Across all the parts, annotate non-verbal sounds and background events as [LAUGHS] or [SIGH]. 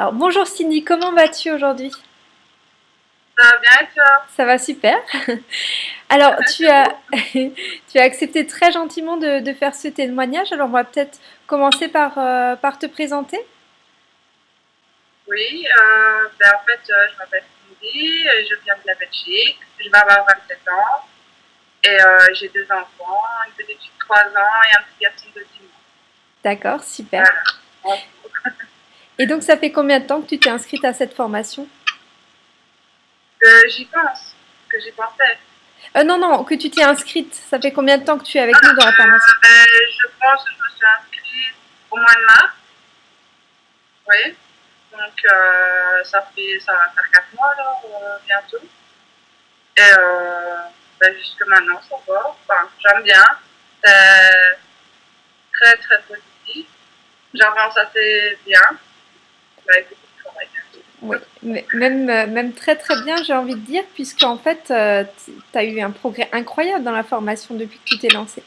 Alors bonjour Cindy, comment vas-tu aujourd'hui? Ça va bien et toi? Ça va super. [LAUGHS] Alors tu as, [LAUGHS] tu as accepté très gentiment de, faire ce témoignage, alors on va peut-être commencer par, euh, par te présenter. Oui, euh, ben, en fait euh, je m'appelle Cindy, je viens de la Belgique, je vais avoir 27 ans et j'ai deux enfants, une petite de 3 ans et un petit garçon de 10 ans. D'accord, super. [LAUGHS] Et donc, ça fait combien de temps que tu t'es inscrite à cette formation? Euh, J'y pense, que j'y pensais. Euh, non, non, que tu t'es inscrite. Ça fait combien de temps que tu es avec nous dans la formation? Euh, Je pense que je me suis inscrite au mois de mars. Oui. Donc, euh, ça, fait, ça va faire 4 mois, là, bientôt. Et ben, jusque maintenant, ça va. Enfin, j'aime bien. C'est très, très positif. J'avance assez bien. Oui, même, euh, même très très bien, j'ai envie de dire, puisque en fait, euh, tu as eu un progrès incroyable dans la formation depuis que tu t'es lancé.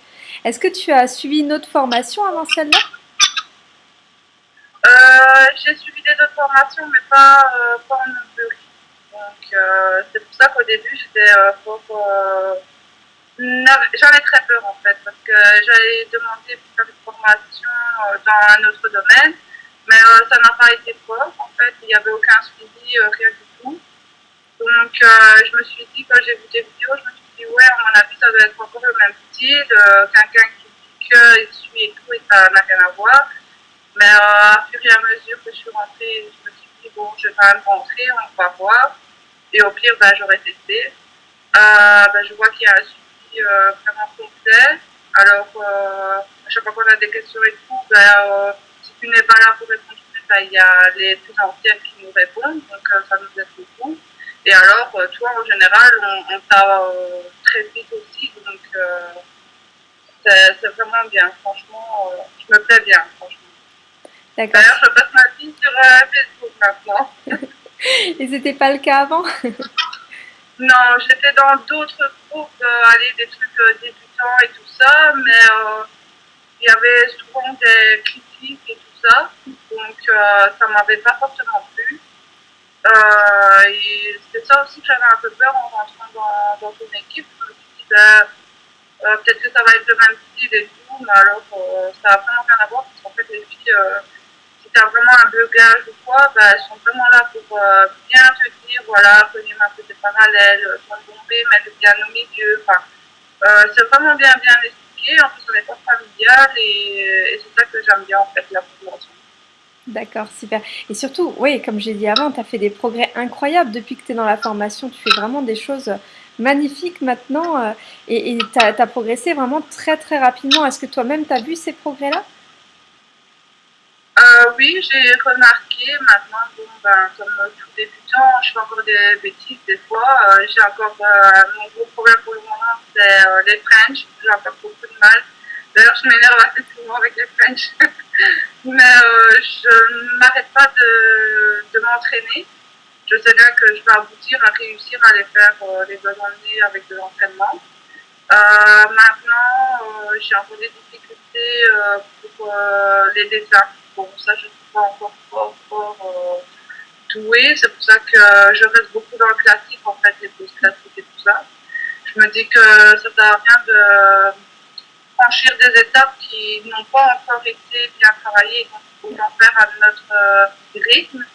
Est-ce que tu as suivi une autre formation avant celle-là? Euh, J'ai suivi des autres formations, mais pas, pas en théorie. Donc, c'est pour ça qu'au début, j'étais J'en ai très peur en fait, parce que j'avais demandé pour faire une formation dans un autre domaine. Mais euh, ça n'a pas été fort, en fait, il n'y avait aucun suivi, euh, rien du tout. Donc euh, je me suis dit, quand j'ai vu des vidéos, je me suis dit, ouais, à mon avis, ça doit être encore le même style, quelqu'un qui dit qu'il suit et tout, et ça n'a rien à voir. Mais à fur et à mesure que je suis rentrée, je me suis dit, bon, je vais quand même rentrer, on va voir. Et au pire, ben, j'aurais testé. Ben, je vois qu'il y a un suivi vraiment complet. Alors, à chaque fois qu'on a des questions et tout, ben, tu n'es pas là pour répondre il y a les plus anciennes qui nous répondent, donc euh, ça nous aide beaucoup. Et alors, euh, toi, en général, on, t'a euh, très vite aussi, donc c'est vraiment bien, franchement, je me plais bien, franchement. D'ailleurs, je passe ma vie sur Facebook maintenant. [LAUGHS] et c'était pas le cas avant? [LAUGHS] Non, j'étais dans d'autres groupes, aller des trucs débutants et tout ça, mais il y avait souvent des critiques et donc euh, ça m'avait pas forcément plu. Euh, et c'est ça aussi que j'avais un peu peur en rentrant dans, dans une équipe. Ben, euh, peut-être que ça va être le même style et tout, mais alors ça n'a vraiment rien à voir parce qu'en fait, les filles, si tu as vraiment un blocage ou quoi, ben, elles sont vraiment là pour bien te dire, voilà, prenez un peu des parallèles, sans tomber, mettre bien au milieu. Enfin, c'est vraiment bien, bien en plus on est pas familial et, c'est ça que j'aime bien en fait, la formation. D'accord, super. Et surtout, oui, comme j'ai dit avant, tu as fait des progrès incroyables depuis que tu es dans la formation. Tu fais vraiment des choses magnifiques maintenant euh, et tu as, progressé vraiment très très rapidement. Est-ce que toi-même tu as vu ces progrès-là? Euh, Oui, j'ai remarqué maintenant, bon, ben, comme tout débutant, je fais encore des bêtises des fois. Euh, j'ai encore mon gros problème pour le moment, c'est les French. J'ai encore beaucoup de mal. D'ailleurs, je m'énerve assez souvent avec les French. [LAUGHS] Mais euh, je ne m'arrête pas de, de m'entraîner. Je sais bien que je vais aboutir à réussir à les faire euh, les bonnes années avec de l'entraînement. Euh, maintenant, j'ai encore des difficultés pour les dessins. Bon, ça, je ne suis pas encore fort, fort douée. C'est pour ça que je reste beaucoup dans le classique, en fait, les pauses classiques et tout ça. Je me dis que ça ne sert à rien de franchir des étapes qui n'ont pas encore été bien travaillées, donc en faire à notre euh, rythme.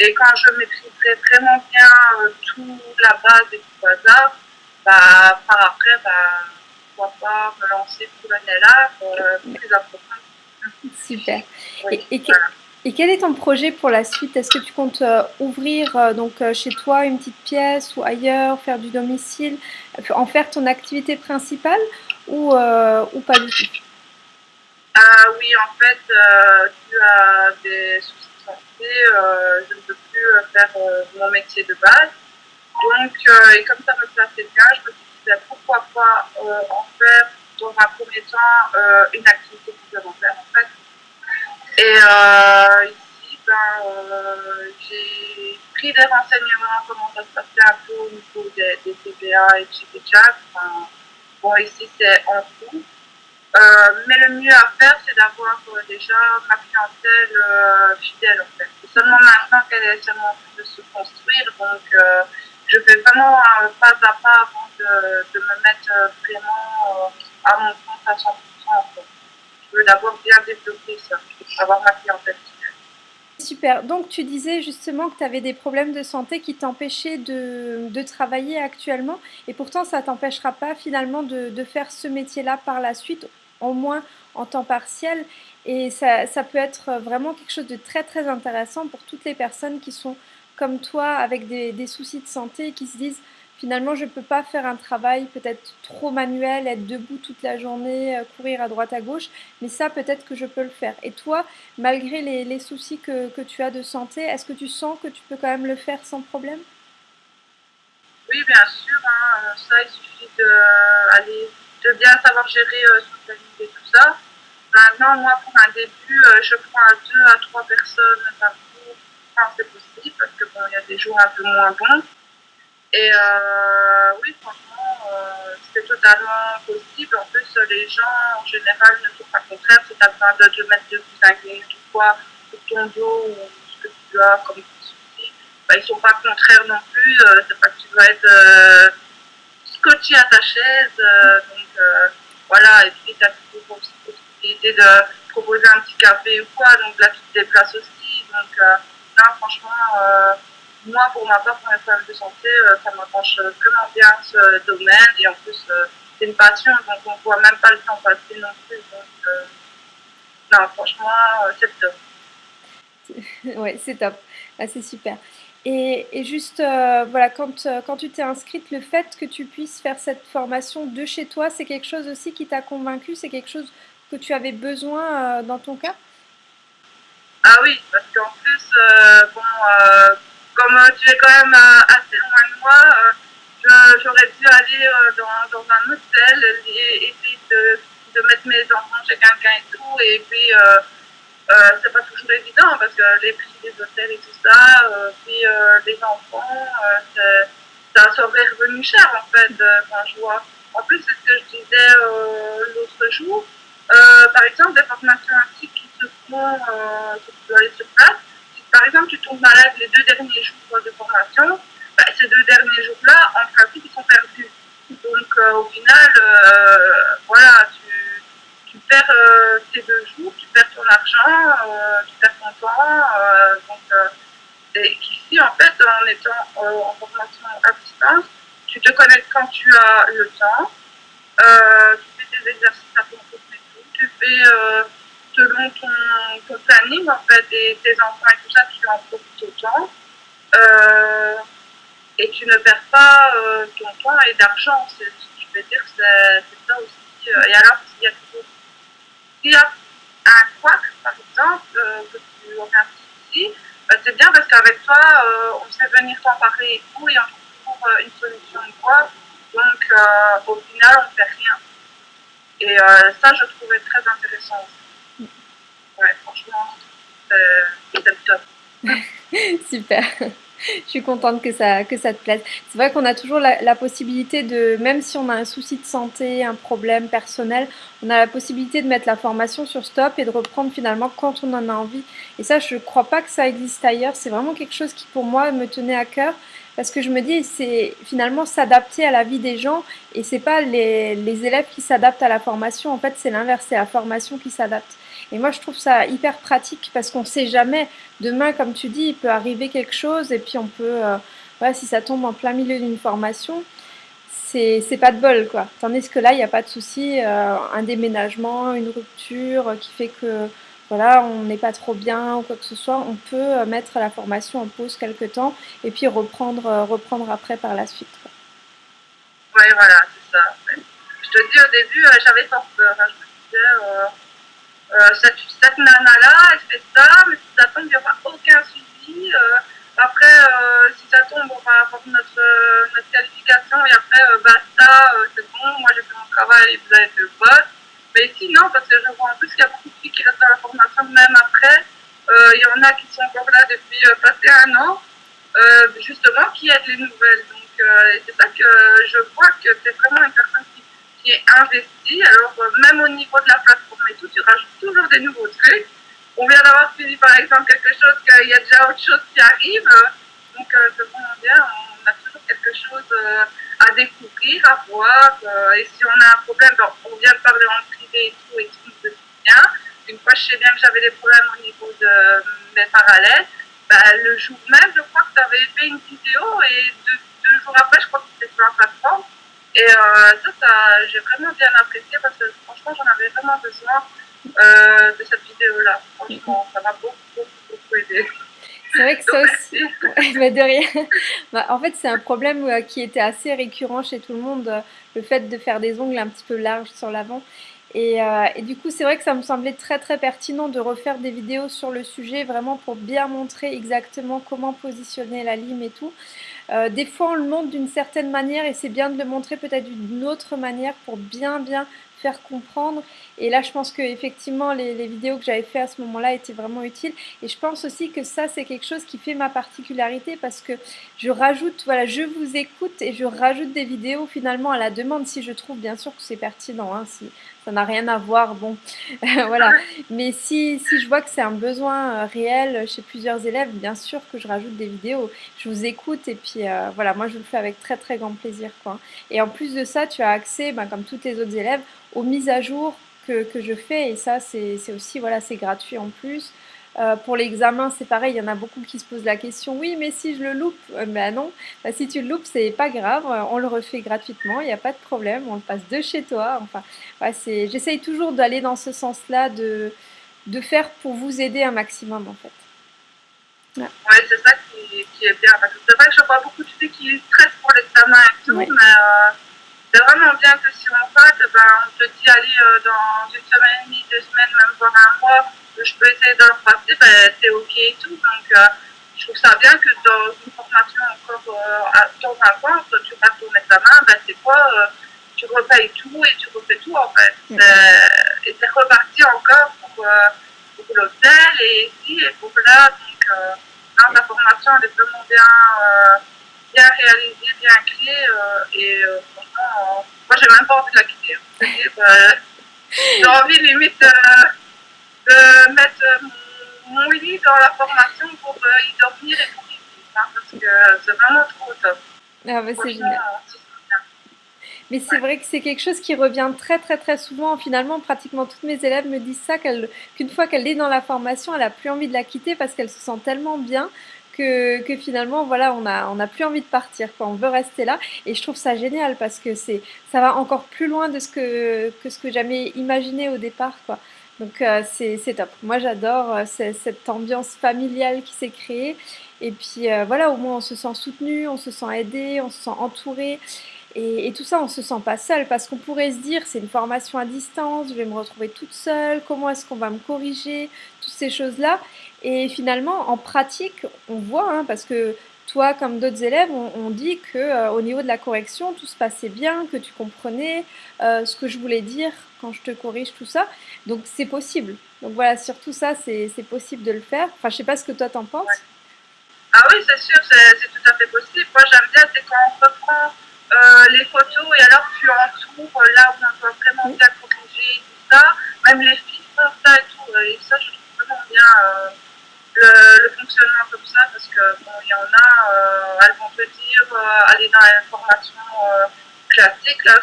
Et quand je maîtriserai vraiment bien euh, tout la base et tout hasard, bah, par après, bah, pourquoi pas me lancer pour l'année-là, euh, plus approfondi. Super. et, et, quel est ton projet pour la suite? Est-ce que tu comptes ouvrir donc chez toi une petite pièce ou ailleurs, faire du domicile, en faire ton activité principale ou, euh, ou pas du tout? Ah, Oui, en fait, euh, dû à des soucis de santé, euh, je ne peux plus faire mon métier de base. Donc, et comme ça me plaisait bien, je me suis dit ben, pourquoi pas en faire dans un premier temps une activité complémentaire en fait. Et ici, ben, j'ai pris des renseignements comment ça se passait un peu au niveau des, des CBA et de Enfin, Bon, ici, c'est en cours. Euh, mais le mieux à faire, c'est d'avoir euh, déjà ma clientèle euh, fidèle, en fait. C'est seulement maintenant qu'elle est seulement en train de se construire. Donc, je fais vraiment pas à pas avant de, de me mettre vraiment compte à 100%. Je veux d'abord bien développer ça, avoir ma clientèle. Super. Donc, tu disais justement que tu avais des problèmes de santé qui t'empêchaient de, de, travailler actuellement. Et pourtant, ça ne t'empêchera pas finalement de, de faire ce métier-là par la suite, au moins en temps partiel. Et ça, ça, peut être vraiment quelque chose de très, très intéressant pour toutes les personnes qui sont comme toi avec des, des soucis de santé et qui se disent finalement, je ne peux pas faire un travail peut-être trop manuel, être debout toute la journée, euh, courir à droite à gauche, mais ça, peut-être que je peux le faire. Et toi, malgré les, soucis que, tu as de santé, est-ce que tu sens que tu peux quand même le faire sans problème? Oui, bien sûr. Hein. Ça, il suffit de, de bien savoir gérer euh, son planning et tout ça. Maintenant, moi, pour un début, euh, je prends deux à trois personnes par jour quand c'est possible, parce que bon, il y a des jours un peu moins bons. Et euh, oui, franchement, euh, c'est totalement possible. En plus, les gens, en général, ne sont pas contraires. Si tu as besoin de te mettre de coussin ou quoi, pour ton dos ou ce que tu as comme souci, bah, ils ne sont pas contraires non plus. Euh, c'est pas que tu dois être euh, scotché à ta chaise. Euh, donc voilà, et puis tu as toujours la possibilité de proposer un petit café ou quoi. Donc là, tu te déplaces aussi. Donc non, franchement moi, pour ma part, pour les problèmes de santé, euh, ça m'approche vraiment bien ce domaine. Et en plus, euh, c'est une passion, donc on ne voit même pas le temps passer non plus. Donc, euh, non, franchement, c'est top. [LAUGHS] ouais, c'est top. Ah, c'est super. Et, et juste, voilà, quand, quand tu t'es inscrite, le fait que tu puisses faire cette formation de chez toi, c'est quelque chose aussi qui t'a convaincu C'est quelque chose que tu avais besoin dans ton cas? Ah oui, parce qu'en plus, bon, comme euh, tu es quand même euh, assez loin de moi, euh, j'aurais dû aller dans, un hôtel et essayer de, mettre mes enfants chez quelqu'un et tout. Et puis, c'est pas toujours évident parce que les prix des hôtels et tout ça, puis les enfants, ça serait revenu cher en fait quand je vois. En plus, c'est ce que je disais l'autre jour. par exemple, des formations ainsi qui se font, qui aller sur place, par exemple, tu tombes malade les deux derniers jours de formation, bah, ces deux derniers jours-là, en principe, ils sont perdus. Donc, euh, au final, euh, voilà, tu, perds euh, ces deux jours, tu perds ton argent, tu perds ton temps. donc, et ici, en fait, en étant en formation à distance, tu te connectes quand tu as le temps, tu fais des exercices à ton rythme et tout, tu fais selon ton, ton, planning, en fait, et tes enfants et tout ça, tu en profites autant. Euh, et tu ne perds pas euh, ton temps et d'argent. Je veux dire, c'est ça aussi. Euh, et alors, s'il y a s'il y a un quack, par exemple, que tu aurais un petit souci, bah, c'est bien parce qu'avec toi, on sait venir t'emparer et tout, et on trouve toujours une solution ou quoi. Donc, au final, on ne fait rien. Et ça, je trouvais très intéressant aussi ouais, franchement, c'est le top. [LAUGHS] Super. Je suis contente que ça, que ça te plaise. C'est vrai qu'on a toujours la, la, possibilité de, même si on a un souci de santé, un problème personnel, on a la possibilité de mettre la formation sur stop et de reprendre finalement quand on en a envie. Et ça, je ne crois pas que ça existe ailleurs. C'est vraiment quelque chose qui, pour moi, me tenait à cœur parce que je me dis, c'est finalement s'adapter à la vie des gens et c'est pas les, les élèves qui s'adaptent à la formation. En fait, c'est l'inverse, c'est la formation qui s'adapte. Et moi, je trouve ça hyper pratique parce qu'on ne sait jamais. Demain, comme tu dis, il peut arriver quelque chose et puis on peut, euh, si ça tombe en plein milieu d'une formation, c'est pas de bol, quoi. Tandis que là, il n'y a pas de souci, euh, un déménagement, une rupture qui fait que voilà, on n'est pas trop bien ou quoi que ce soit, on peut euh, mettre la formation en pause quelque temps et puis reprendre, reprendre après par la suite. Oui, voilà, c'est ça. Je te dis au début, j'avais peur. Hein. Je me disais, cette, cette nana-là, elle fait ça, mais si ça tombe, il n'y aura aucun suivi. Euh, après, euh, si ça tombe, on va avoir notre, notre qualification et après, basta, c'est bon, moi j'ai fait mon travail, vous avez fait le poste. Mais ici, non, parce que je vois en plus qu'il y a beaucoup de filles qui restent dans la formation même après. Il y en a qui sont encore là depuis passé un an, justement, qui aident les nouvelles. Donc, c'est ça que je vois que c'est vraiment une personne qui qui est investi. Alors, euh, même au niveau de la plateforme et tout, tu rajoutes toujours des nouveaux trucs. on vient d'avoir fini par exemple quelque chose, qu'il y a déjà autre chose qui arrive. Donc c'est vraiment bien, on a toujours quelque chose à découvrir, à voir. et si on a un problème, on vient de parler en privé et tout, et tout se bien. Une fois, je sais bien que j'avais des problèmes au niveau de mes parallèles. Bah, le jour même, je crois que tu avais fait une vidéo et deux, jours après, je crois que c'était sur la plateforme. Et ça, ça j'ai vraiment bien apprécié parce que franchement, j'en avais vraiment besoin euh, de cette vidéo-là. Franchement, ça m'a beaucoup, beaucoup, beaucoup aidé. C'est vrai que ça aussi, mais de rien. Bah, en fait, c'est un problème euh, qui était assez récurrent chez tout le monde, euh, le fait de faire des ongles un petit peu larges sur l'avant. Et, et, du coup, c'est vrai que ça me semblait très très pertinent de refaire des vidéos sur le sujet, vraiment pour bien montrer exactement comment positionner la lime et tout. Euh, des fois, on le montre d'une certaine manière et c'est bien de le montrer peut-être d'une autre manière pour bien bien faire comprendre. Et là, je pense que effectivement, les, vidéos que j'avais fait à ce moment-là étaient vraiment utiles. Et je pense aussi que ça, c'est quelque chose qui fait ma particularité parce que je rajoute, voilà, je vous écoute et je rajoute des vidéos finalement à la demande si je trouve bien sûr que c'est pertinent. Hein, si ça n'a rien à voir, bon, [LAUGHS] voilà. Mais si, si je vois que c'est un besoin euh, réel chez plusieurs élèves, bien sûr que je rajoute des vidéos. Je vous écoute et puis euh, voilà, moi je le fais avec très très grand plaisir. Quoi. Et en plus de ça, tu as accès, ben, comme tous tes autres élèves, aux mises à jour que, que je fais et ça c'est aussi voilà c'est gratuit en plus. Euh, pour l'examen, c'est pareil, il y en a beaucoup qui se posent la question, oui, mais si je le loupe, euh, ben non, ben, si tu le loupes, c'est pas grave, euh, on le refait gratuitement, il n'y a pas de problème, on le passe de chez toi. Enfin, ouais, j'essaye toujours d'aller dans ce sens-là, de, de faire pour vous aider un maximum en fait. Ouais, c'est ça qui, qui, est bien, parce que c'est vrai que je vois beaucoup de filles qui stressent pour l'examen et tout, mais c'est vraiment bien que si on passe, ben, on te dit, allez, euh, dans une semaine et demie, deux semaines, même voire un mois, je peux essayer de le passer, ben, c'est OK et tout. Donc, euh, je trouve ça bien que dans une formation encore euh, dans un coin, quand tu passes ton examen, ben, c'est quoi Tu repayes tout et tu refais tout, en fait. Et c'est reparti encore pour, pour l'hôtel et ici et pour là. Donc, la formation, elle est vraiment bien bien réalisé, bien clé. Euh, et euh, franchement, euh, moi, j'ai même pas envie de la quitter. Hein. [LAUGHS] j'ai envie limite de mettre mon lit dans la formation pour y dormir et pour y vivre. Hein, parce que c'est vraiment trop top. Ah bah c'est génial. Mais c'est vrai que c'est quelque chose qui revient très très très souvent. Finalement, pratiquement toutes mes élèves me disent ça, qu'une fois qu'elle est dans la formation, elle n'a plus envie de la quitter parce qu'elle se sent tellement bien que, finalement, voilà, on n'a on a plus envie de partir, quoi. on veut rester là. Et je trouve ça génial parce que c'est, ça va encore plus loin de ce que, que ce que j'avais imaginé au départ. Quoi. Donc euh, c'est top. Moi j'adore euh, cette ambiance familiale qui s'est créée. Et puis euh, voilà, au moins on se sent soutenu, on se sent aidé, on se sent entouré. Et, et, tout ça, on se sent pas seul parce qu'on pourrait se dire c'est une formation à distance, je vais me retrouver toute seule, comment est-ce qu'on va me corriger, toutes ces choses-là. Et finalement, en pratique, on voit, hein, parce que toi, comme d'autres élèves, on, dit que euh, au niveau de la correction, tout se passait bien, que tu comprenais euh, ce que je voulais dire quand je te corrige, tout ça. Donc c'est possible. Donc voilà, surtout ça, c'est possible de le faire. Enfin, je sais pas ce que toi t'en penses. Ah oui, c'est sûr, c'est tout à fait possible. Moi, j'aime bien, c'est quand on reprend euh, les photos et alors tu entoures là où on doit vraiment bien corriger, tout ça. Même les filtres, ça et tout. Et ça, je trouve vraiment bien le, fonctionnement comme ça parce que bon, il y en a, euh, elles vont te dire, euh, aller dans l'information euh, classique, là,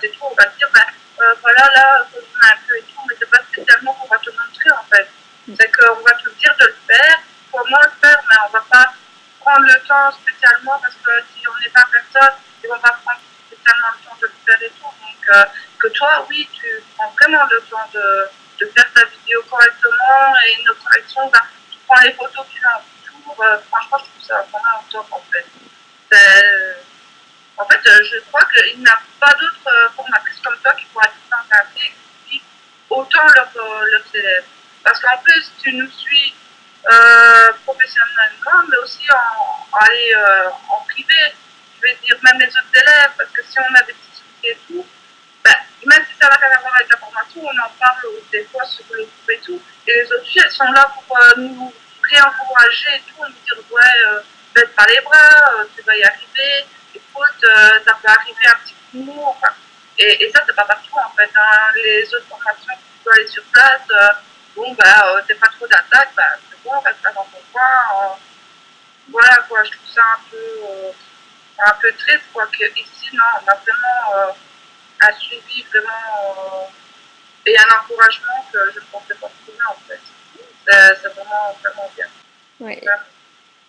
c'est tout, on va dire, ben, voilà, là, on un peu et tout, mais c'est pas spécialement qu'on va te montrer en fait. C'est qu'on va te dire de le faire, comment le faire, mais on va pas prendre le temps spécialement parce que si on n'est pas personne, ils vont pas prendre spécialement le temps de le faire et tout. Donc, que toi, oui, tu prends vraiment le temps de, de faire ta vidéo correctement et nos corrections, ben, prends les photos qu'il a autour, euh, franchement, je trouve ça vraiment top en fait. en fait, euh, je crois qu'il n'y a pas d'autres euh, formatrices comme toi qui pourraient s'encadrer et qui autant leurs, leurs élèves. Parce qu'en plus, tu nous suis professionnellement, mais aussi en, aller, en privé. Je vais dire, même les autres élèves, parce que si on a des soucis et tout, même si ça n'a rien à voir avec la formation, on en parle des fois sur le groupe et tout. Et les autres filles, elles sont là pour euh, nous réencourager et tout, nous dire ouais, euh, baisse pas les bras, euh, tu vas y arriver, écoute, ça peut arriver un petit coup Enfin, et, et, ça, c'est pas partout en fait. Hein. Les autres formations, tu dois aller sur place, bon, bah, c'est pas trop d'attaque, bah, c'est bon, reste dans ton coin. voilà, quoi, je trouve ça un peu, un peu triste, quoi, qu'ici, non, on a vraiment un suivi vraiment et un encouragement que je ne pensais pas trouver, en fait. C'est vraiment, vraiment bien. Ouais.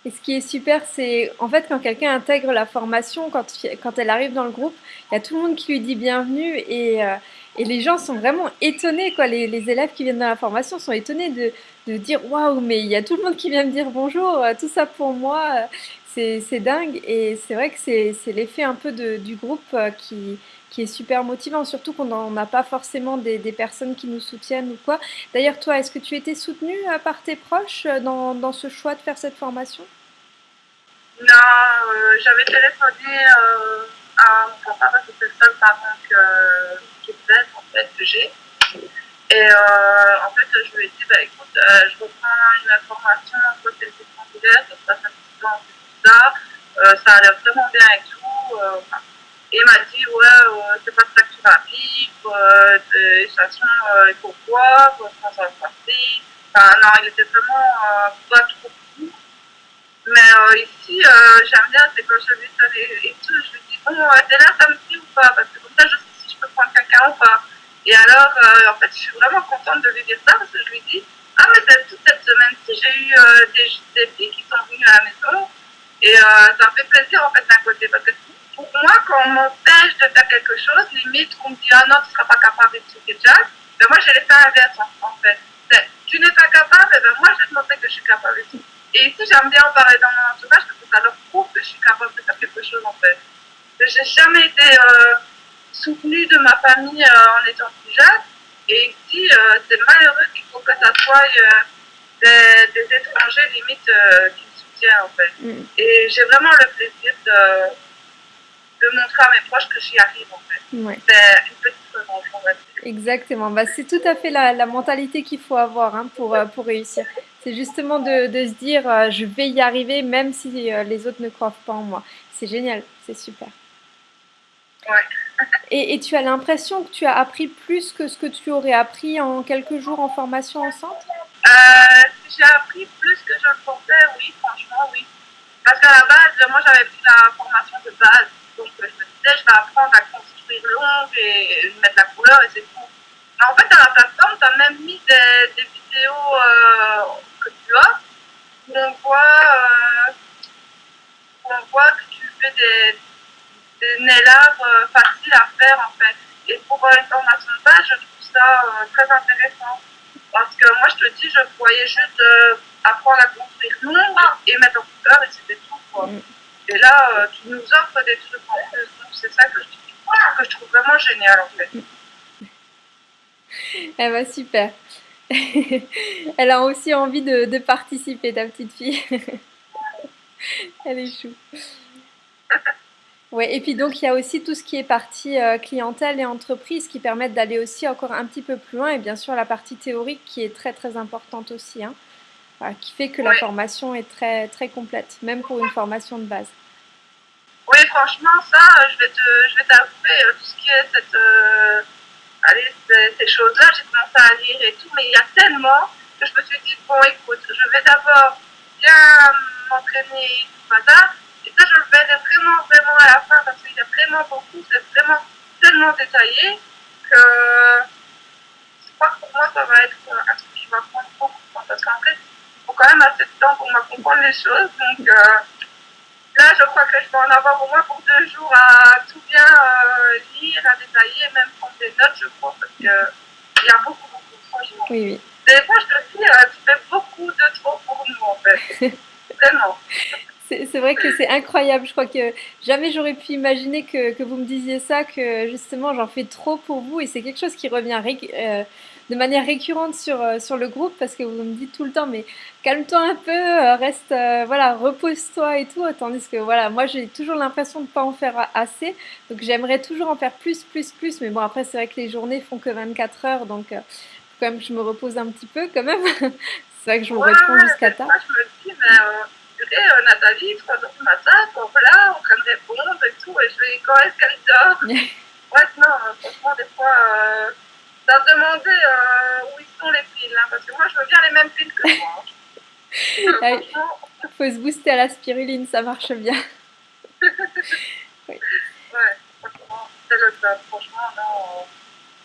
Et ce qui est super, c'est en fait quand quelqu'un intègre la formation, quand, quand elle arrive dans le groupe, il y a tout le monde qui lui dit bienvenue et, euh, et les gens sont vraiment étonnés. Quoi. Les, les, élèves qui viennent dans la formation sont étonnés de, de dire waouh, mais il y a tout le monde qui vient me dire bonjour, euh, tout ça pour moi. C'est dingue et c'est vrai que c'est l'effet un peu de, du groupe euh, qui, qui est super motivant, surtout qu'on n'a pas forcément des, personnes qui nous soutiennent ou quoi. D'ailleurs, toi, est-ce que tu étais soutenue euh, par tes proches euh, dans, ce choix de faire cette formation? Non, euh, j'avais téléphoné à mon papa parce que c'est le seul parent que, en fait, que j'ai. Et en fait, je lui ai dit, bah, écoute, je reprends une formation en côté de ça se passe un petit peu en ça a l'air vraiment bien et tout. Et il m'a dit, ouais, euh, c'est pas ça que tu vas vivre, euh, de toute façon, euh, il faut voir, comment ça va se passer. Enfin, non, il était vraiment euh, pas trop fou. Mais euh, ici, euh, j'aime bien, c'est quand je lui dis et tout, je lui dis, bon, t'es là samedi ou pas? Parce que comme ça, je sais si je peux prendre quelqu'un ou pas. Et alors, en fait, je suis vraiment contente de lui dire ça parce que je lui dis, ah, mais toute cette semaine-ci, j'ai eu des, des filles qui sont venues à la maison. Et ça me fait plaisir, en fait, d'un côté. Parce que pour moi, quand on m'empêche de faire quelque chose, limite, qu'on me dit, ah non, tu ne seras pas capable de tout déjà, ben moi, j'ai l'effet inverse, en, fait. Ben, tu n'es pas capable, ben moi, je vais te montrer que je suis capable de tout. Et ici, j'aime bien en parler dans mon entourage parce que ça leur prouve que je suis capable de faire quelque chose, en fait. J'ai jamais été euh, soutenue de ma famille euh, en étant plus jeune. Et ici, euh, c'est malheureux qu'il faut que ça soit des, des, étrangers, limite, qui me soutiennent, en fait. Mm. Et j'ai vraiment le plaisir de de montrer à mes proches que j'y arrive en fait. Ouais. C'est une petite revanche, on va dire. Exactement, bah, c'est tout à fait la, la mentalité qu'il faut avoir hein, pour, euh, pour réussir. C'est justement de, de, se dire euh, je vais y arriver même si euh, les autres ne croient pas en moi. C'est génial, c'est super. Ouais. [LAUGHS] Et, et, tu as l'impression que tu as appris plus que ce que tu aurais appris en quelques jours en formation en centre Si j'ai appris plus que je le pensais, oui, franchement, oui. Parce qu'à la base, moi j'avais pris la formation de base. Donc je me disais, je vais apprendre à construire l'ombre et mettre la couleur et c'est tout. Mais en fait, à la plateforme, tu as même mis des, vidéos euh, que tu as où on voit, euh, où on voit que tu fais des, des nail euh, faciles à faire en fait. Et pour une formation de base, je trouve ça très intéressant. Parce que moi, je te dis, je voyais juste apprendre à construire l'ombre et mettre en couleur et c'était tout. Quoi. Mm. Et là, euh, tu nous offres des trucs en plus. Donc, c'est ça que je, que je trouve vraiment génial, en fait. [LAUGHS] Eh ben, super. [LAUGHS] Elle a aussi envie de, de participer, ta petite fille. [LAUGHS] Elle est chou. Ouais, et puis donc il y a aussi tout ce qui est partie euh, clientèle et entreprise qui permettent d'aller aussi encore un petit peu plus loin et bien sûr la partie théorique qui est très très importante aussi, hein, voilà, qui fait que ouais. la formation est très très complète, même pour une formation de base. Oui, franchement, ça, je vais te, je vais t'avouer, euh, tout ce qui est cette, euh, allez, ces, choses-là, j'ai commencé à lire et tout, mais il y a tellement que je me suis dit, bon, écoute, je vais d'abord bien m'entraîner, tout ça, et ça, je le verrai vraiment, vraiment à la fin, parce qu'il y a vraiment beaucoup, c'est vraiment tellement détaillé que je crois que pour moi, ça va être un truc qui va prendre beaucoup de temps, parce qu'en fait, il faut quand même assez de temps pour me comprendre les choses, donc... Euh, Là, je crois que je peux en avoir au moins pour deux jours à tout bien euh, lire, à détailler, même prendre des notes, je crois, parce qu'il y a beaucoup, beaucoup, franchement. Oui, oui. Des fois, je te dis, euh, tu fais beaucoup de trop pour nous, en fait. [LAUGHS] Vraiment. C'est vrai que c'est incroyable. Je crois que jamais j'aurais pu imaginer que, que, vous me disiez ça, que justement j'en fais trop pour vous. Et c'est quelque chose qui revient euh, de manière récurrente sur, euh, sur le groupe parce que vous me dites tout le temps, mais calme-toi un peu, euh, reste, euh, voilà, repose-toi et tout. Tandis que voilà, moi j'ai toujours l'impression de ne pas en faire assez. Donc j'aimerais toujours en faire plus, plus, plus. Mais bon, après, c'est vrai que les journées font que 24 heures. Donc quand même, je me repose un petit peu quand même. [LAUGHS] c'est vrai que je me ouais, réponds jusqu'à tard. Je me dis, mais euh, Nathalie, 3 heures du matin, donc là, on train de répondre et tout, et je vais, quand est-ce qu'elle dort? [LAUGHS] Ouais, non, franchement, des fois, euh, demandait euh, où ils sont les piles, hein, parce que moi, je veux bien les mêmes piles que toi. [LAUGHS] Il faut se booster à la spiruline, ça marche bien. [LAUGHS] oui. Ouais, franchement, c'est le top. Franchement, non.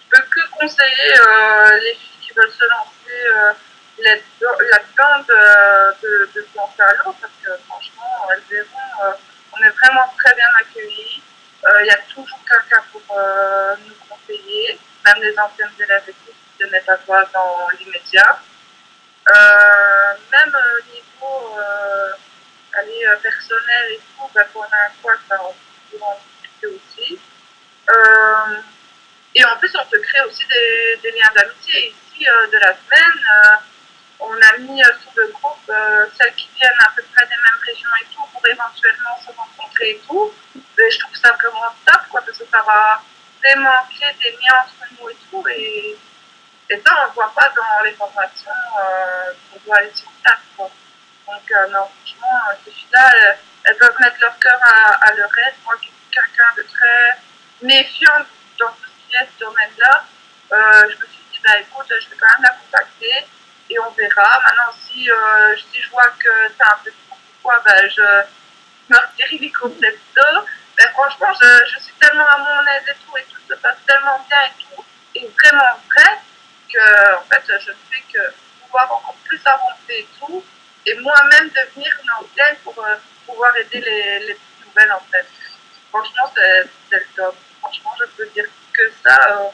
Je peux que conseiller euh, les filles qui veulent se lancer euh, là-dedans de, de, de, se lancer à l'eau, parce que franchement, elles verront, euh, on est vraiment très bien accueillis. Euh, il y a toujours quelqu'un pour euh, nous conseiller, même les anciennes élèves qui se mettent à toi dans l'immédiat. Euh, même au niveau personnel et tout, ben, pour un quoi, ça on peut en discuter aussi. et en plus, on se crée aussi des, des liens d'amitié. Ici, de la semaine, on a mis sur le groupe celles qui viennent à peu près des mêmes régions et tout pour éventuellement se rencontrer et tout. Je trouve ça vraiment top, quoi, parce que ça va créer des liens entre nous et tout. Et, ça, on ne voit pas dans les formations euh, qu'on doit aller sur place. Quoi. Donc, euh, non, franchement, ces filles-là, elles, peuvent mettre leur cœur à, leur aide. Moi, qui suis quelqu'un de très méfiant dans ce qui est ce domaine-là, euh, je me suis dit, bah, écoute, je vais quand même la contacter et on verra. Maintenant, si, euh, si je vois que c'est un peu pourquoi, ben, je me retire les complètement. Mais franchement, je, je, suis tellement à mon aise et tout, et tout se passe tellement bien et tout, et vraiment vrai, que en fait, je ne fais que pouvoir encore plus avancer et tout, et moi-même devenir une antenne pour euh, pouvoir aider les, les petites nouvelles en fait. Franchement, c'est le top. Franchement, je peux dire que ça, euh,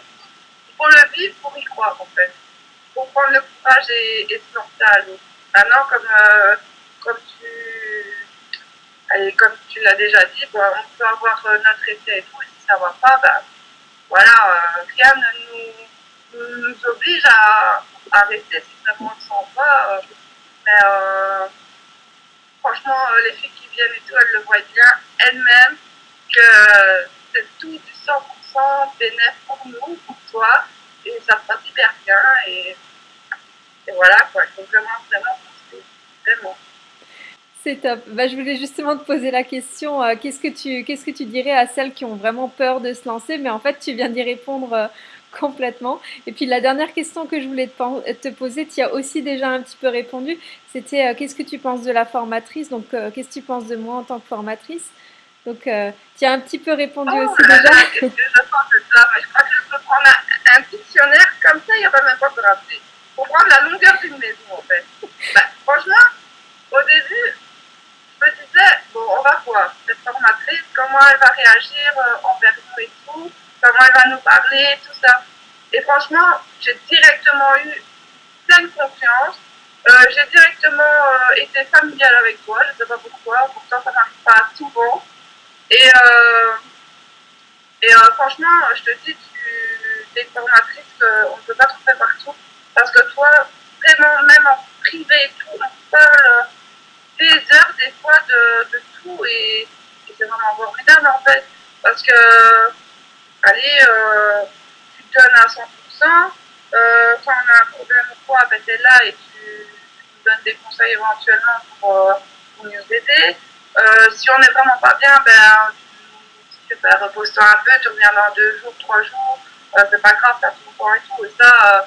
faut le vivre pour y croire en fait. Faut prendre le courage et, et se lancer à l'eau. Maintenant, comme, euh, comme tu et comme tu l'as déjà dit, on peut avoir euh, notre essai et tout, et si ça ne va pas, ben, voilà, euh, rien ne nous, oblige à, rester si vraiment on s'en va. Euh, mais franchement, les filles qui viennent et tout, elles le voient bien elles-mêmes que c'est tout du 100% bénéfice pour nous, pour toi, et ça se passe hyper bien. Et, voilà, quoi, il faut vraiment, vraiment, vraiment. C'est top. Bah, je voulais justement te poser la question, euh, qu'est-ce, que tu, qu'est-ce que tu dirais à celles qui ont vraiment peur de se lancer? Mais en fait, tu viens d'y répondre euh, complètement. Et puis la dernière question que je voulais te, te poser, tu as aussi déjà un petit peu répondu, c'était euh, qu'est-ce que tu penses de la formatrice? Donc, qu'est-ce que tu penses de moi en tant que formatrice? Donc, tu as un petit peu répondu oh, aussi déjà. [LAUGHS] Je pense de ça Je crois que je peux prendre un, un dictionnaire comme ça, il n'y a pas même pas de rappeler. Pour prendre la longueur d'une maison, en fait. Bah, franchement, au début, me disais, bon, on va voir cette formatrice, comment elle va réagir euh, envers nous et tout, comment elle va nous parler, tout ça. Et franchement, j'ai directement eu pleine confiance. Euh, j'ai directement euh, été familiale avec toi, je ne sais pas pourquoi, pourtant ça n'arrive pas souvent. Et, euh, et franchement, je te dis, tu es formatrice qu'on ne peut pas trouver partout. Parce que toi, vraiment, même en privé et tout, on parle des heures, des fois, de, tout. Et, c'est vraiment formidable, en fait. Parce que, allez, euh, tu te donnes à 100%. Euh, quand on a un problème ou quoi, ben, tu es là et tu, nous donnes des conseils éventuellement pour, euh, nous aider. Euh, si on n'est vraiment pas bien, ben, tu, tu repose-toi un peu, tu reviens dans deux jours, trois jours. C'est pas grave, t'as tout le temps et tout. Et ça,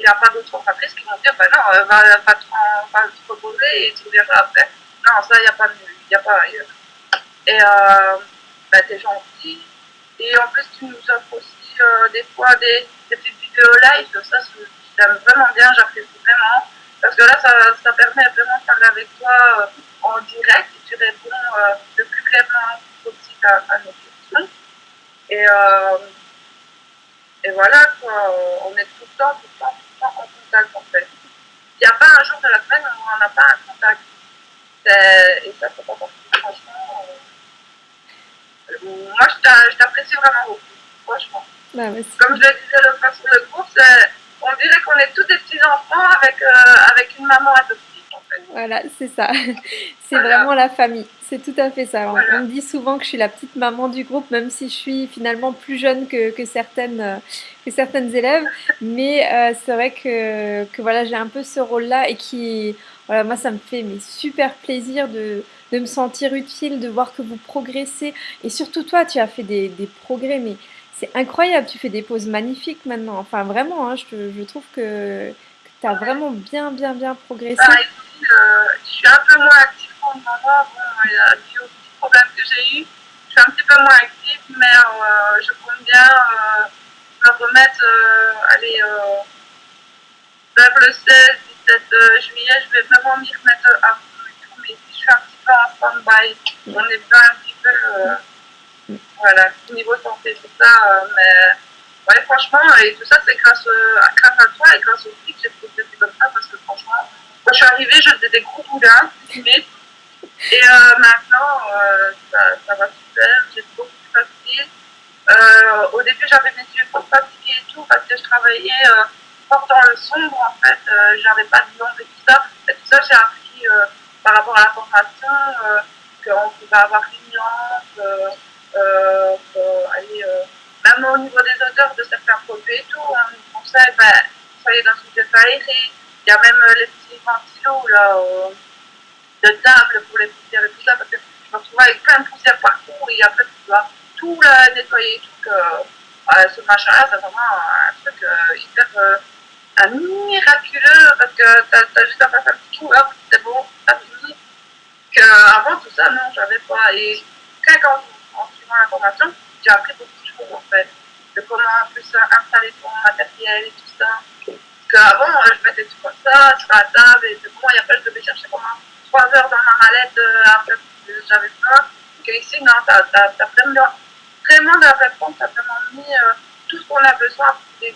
il n'y a pas d'autres entreprises qui vont dire, ben non, va, va, te, reposer et tu reviendras après. Non, ça, il n'y a pas il a pas ailleurs. Et euh, ben, t'es gentil. Et en plus, tu nous offres aussi euh, des fois des, des, petites vidéos live. Ça, j'aime vraiment bien, j'apprécie vraiment. Parce que là, ça, ça, permet vraiment de parler avec toi euh, en direct et tu réponds euh, le plus clairement possible à, nos questions. Et, euh, et voilà, quoi, on est tout le temps, tout le temps, en contact en fait. Il n'y a pas un jour de la semaine où on n'a pas un contact. Et ça, c'est pas possible, franchement. Euh, moi, je t'apprécie vraiment beaucoup, franchement. Bah, Comme je le disais fois sur le groupe, on dirait qu'on est tous des petits-enfants avec, euh, avec une maman adoptive. En fait. Voilà, c'est ça. [LAUGHS] C'est voilà. vraiment la famille. C'est tout à fait ça. Voilà. On, me dit souvent que je suis la petite maman du groupe, même si je suis finalement plus jeune que, que certaines, [LAUGHS] que certaines élèves. Mais euh, c'est vrai que, que voilà, j'ai un peu ce rôle-là et qui, voilà, moi, ça me fait mais, super plaisir de, de me sentir utile, de voir que vous progressez. Et surtout toi, tu as fait des, des progrès, mais c'est incroyable, tu fais des poses magnifiques maintenant. Enfin, vraiment, hein, je, je trouve que, tu as vraiment bien, bien, bien progressé. Bah, euh, je suis un peu moins active le moment. Bon, il y a des problèmes que j'ai eu. Je suis un petit peu moins active, mais euh, je compte bien euh, me remettre, allez, vers le 16, 17 juillet, je vais vraiment m'y remettre à fond et tout. Mais si je suis un petit peu en stand-by, on est bien un petit peu, voilà, niveau santé, tout ça, mais ouais, franchement, et tout ça, c'est grâce, grâce à toi et grâce au que j'ai progressé comme ça, parce que franchement, quand je suis arrivée, je faisais des gros boudins, et euh, maintenant, euh, ça, ça, va super, j'ai beaucoup plus facile. Euh, au début, j'avais mes yeux fatigués et tout, parce que je travaillais fort dans le sombre, en fait, j'avais pas de lampe et tout ça. Et tout ça, j'ai appris par rapport à la formation qu'on pouvait avoir une lampe, aller, même au niveau des odeurs de certains produits et tout, on nous conseille, ben, soyez dans une pièce aérée. Il y a même les petits ventilos là, euh, de table pour les poussières et tout ça, parce que je me retrouve avec plein de poussières partout et après tu dois tout la nettoyer et tout. Que, euh, ce machin-là, c'est vraiment un truc euh, hyper un miraculeux parce que tu as, juste à faire un petit coup, c'est bon, t'as fini. Qu'avant tout ça, non, j'avais pas. Et quand, en suivant la formation, j'ai appris beaucoup de choses en fait. De comment en plus installer ton matériel et tout ça qu'avant, euh, je mettais tout comme ça, sur la table, et c'est bon, et après, je devais chercher pendant 3 heures dans ma mallette, euh, après, j'avais faim. ici, non, t'as as, vraiment, vraiment la réponse, t'as vraiment mis euh, tout ce qu'on a besoin, c'est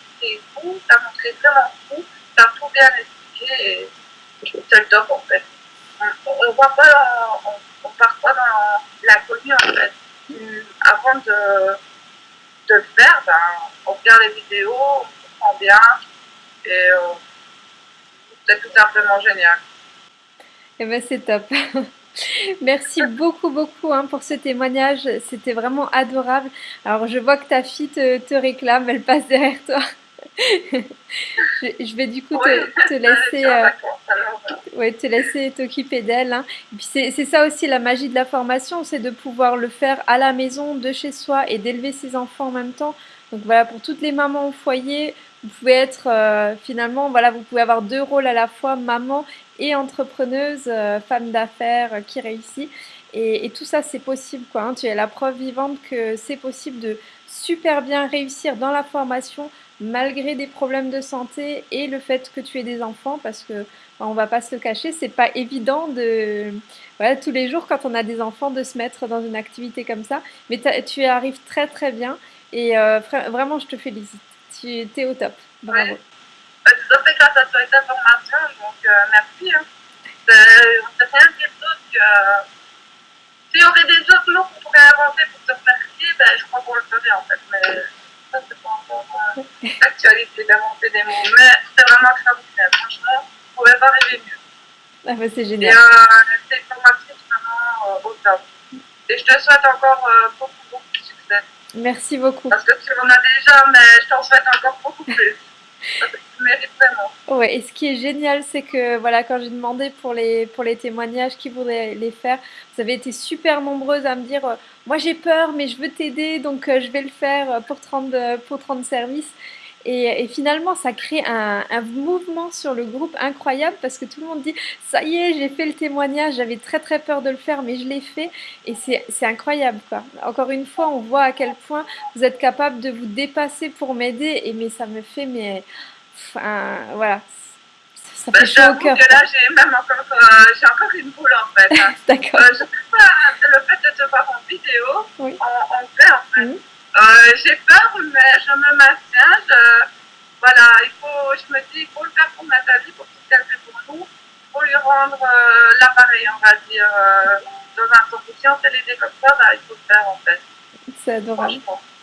fou, t'as montré vraiment fou, t'as tout bien expliqué, et c'est le top, en fait. On, ne voit pas, on, part pas dans la commune, en fait. Avant de, de le faire, ben, on regarde les vidéos, on comprend bien, et euh, c'est tout simplement génial. Eh ben, c'est top. [LAUGHS] Merci beaucoup, beaucoup hein, pour ce témoignage. C'était vraiment adorable. Alors, je vois que ta fille te, réclame, elle passe derrière toi. [LAUGHS] je, vais du coup te, laisser euh, ouais, te laisser t'occuper d'elle. Hein. Et puis c'est ça aussi la magie de la formation, c'est de pouvoir le faire à la maison, de chez soi et d'élever ses enfants en même temps. Donc voilà, pour toutes les mamans au foyer, vous pouvez être euh, finalement, voilà, vous pouvez avoir deux rôles à la fois, maman et entrepreneuse, euh, femme d'affaires euh, qui réussit. Et, tout ça, c'est possible. Quoi, hein. Tu es la preuve vivante que c'est possible de super bien réussir dans la formation malgré des problèmes de santé et le fait que tu aies des enfants parce que on va pas se le cacher, c'est pas évident de voilà, tous les jours quand on a des enfants de se mettre dans une activité comme ça. Mais tu y arrives très très bien et vraiment je te félicite tu es au top. Bravo. Ouais. Fait grâce à cette information, donc euh, merci. Hein. C'est rien dire d'autre que euh, s'il y aurait des autres mots qu'on pourrait inventer pour te remercier, ben, je crois qu'on le ferait en fait. Mais ça, c'est pas encore euh, l'actualité d'inventer des mots. Mais c'est vraiment extraordinaire. Franchement, on ne pouvait pas rêver mieux. Ah, bah, c'est génial. Euh, cette formation, vraiment euh, au top. Et je te souhaite encore euh, beaucoup, beaucoup de succès. Merci beaucoup. Parce que tu en as déjà, mais je t'en souhaite encore beaucoup plus. Ouais, et ce qui est génial, c'est que voilà, quand j'ai demandé pour les, pour les témoignages qui voudraient les faire, vous avez été super nombreuses à me dire euh, Moi j'ai peur, mais je veux t'aider, donc euh, je vais le faire pour te rendre, pour te rendre Et, finalement, ça crée un, mouvement sur le groupe incroyable parce que tout le monde dit ça y est, j'ai fait le témoignage, j'avais très très peur de le faire, mais je l'ai fait et c'est incroyable quoi. Encore une fois, on voit à quel point vous êtes capable de vous dépasser pour m'aider et mais ça me fait mais enfin, voilà. Ça fait bah, chaud au cœur. là, j'ai même encore, euh, j'ai encore une boule en fait. Hein. [LAUGHS] D'accord. Euh, je sais pas, le fait de te voir en vidéo, oui. en, en fait en fait. Mhm. Euh, j'ai peur, mais je me maintiens. Je, voilà, il faut, je me dis, il faut le faire pour Nathalie, pour qu'elle fait pour nous. Faut lui rendre euh, l'appareil, on va dire, euh, dans un sens. Si on fait l'aider comme ça, bah, il faut le faire en fait. C'est adorable.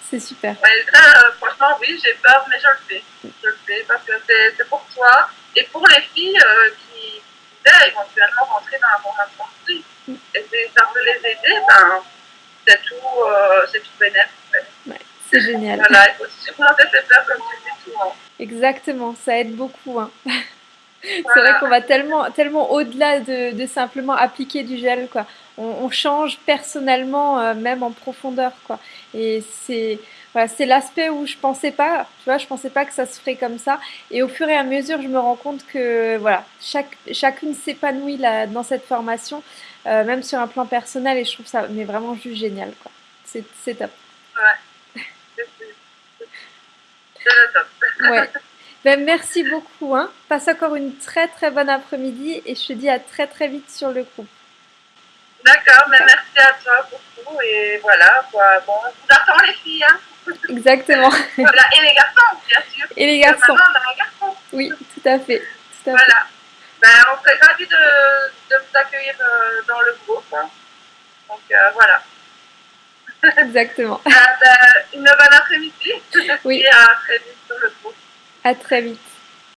C'est super. Ouais, là, franchement, oui, j'ai peur, mais je le fais. Je le fais parce que c'est pour toi et pour les filles qui voudraient éventuellement rentrer dans la formation aussi. Mm. Et ça veut les aider, ben, c'est tout, c'est tout bénéfique. C'est génial. Voilà, il faut surmonter ses peurs comme tu dis souvent. Exactement, ça aide beaucoup. Hein. [LAUGHS] c'est vrai qu'on va tellement, tellement au-delà de, de, simplement appliquer du gel. Quoi. on, change personnellement, euh, même en profondeur, quoi. Et c'est voilà, c'est l'aspect où je pensais pas, tu vois, je pensais pas que ça se ferait comme ça. Et au fur et à mesure, je me rends compte que voilà, chaque, chacune s'épanouit dans cette formation, euh, même sur un plan personnel, et je trouve ça mais vraiment juste génial, quoi. C'est, c'est top. Ouais. C'est le top. ouais. [LAUGHS] Ben, merci beaucoup. Hein. Passe encore une très très bonne après-midi et je te dis à très très vite sur le groupe. D'accord, mais merci à toi pour tout. Et voilà, quoi. Bon, on vous attend les filles. Hein. Exactement. [LAUGHS] voilà, et les garçons, bien sûr. Et les garçons. Oui, tout à fait. Tout à voilà. Fait. Ben, on serait ravis de, de vous accueillir euh, dans le groupe. Hein. Donc euh, voilà. [LAUGHS] Exactement. Euh, une bonne après-midi. Oui. Et à très vite sur le groupe. À très vite.